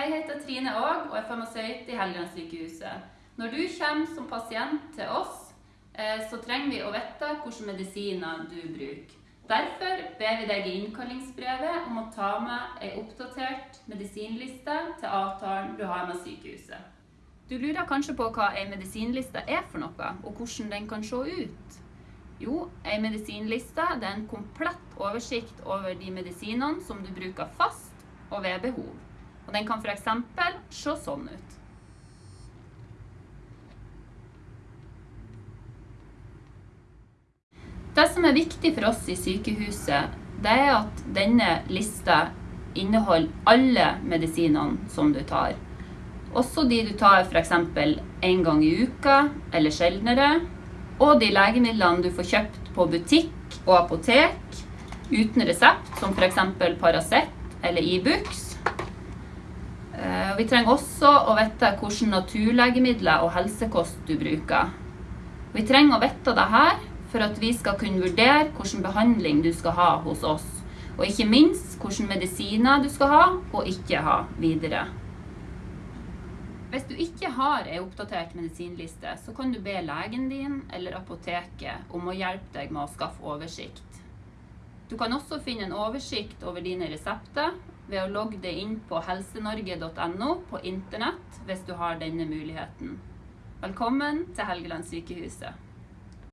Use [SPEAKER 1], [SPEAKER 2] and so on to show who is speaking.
[SPEAKER 1] Jeg heter Trine Aag og er farmasøyt i Helgelandssykehuset. Når du kommer som pasient til oss, eh, så trenger vi å vite hvilke medisiner du bruker. Derfor ber vi deg i innkallingsbrevet om å ta med ei oppdatert medisinliste til avtalen du har med sykehuset. Du lurer kanskje på hva ei medisinliste er for noe, og hvordan den kan se ut? Jo, ei medisinliste er en komplett oversikt over de medisinene som du bruker fast og ved behov. Og den kan for eksempel se sånn ut. Det som er viktig for oss i sykehuset, det er at denne lista inneholder alle medisinene som du tar. Også de du tar f.eks. en gang i uka eller sjeldnere. Og de legemidlene du får kjøpt på butikk og apotek uten resept, som f.eks. Paracet eller Ibux. Eh, Vi trenger også å vite hvilke naturlegemidler og helsekost du bruker. Vi trenger å vite dette for at vi skal kunne vurdere hvilken behandling du skal ha hos oss. Og ikke minst hvilke medisiner du skal ha og ikke ha videre. Hvis du ikke har ei oppdatert medisinliste, så kan du be legen din eller apoteket om å hjelpe deg med å skaffe oversikt. Du kan også finne en oversikt over dine resepter ved å logge deg inn på helsenorge.no på internett hvis du har denne muligheten. Velkommen til Helgelandssykehuset.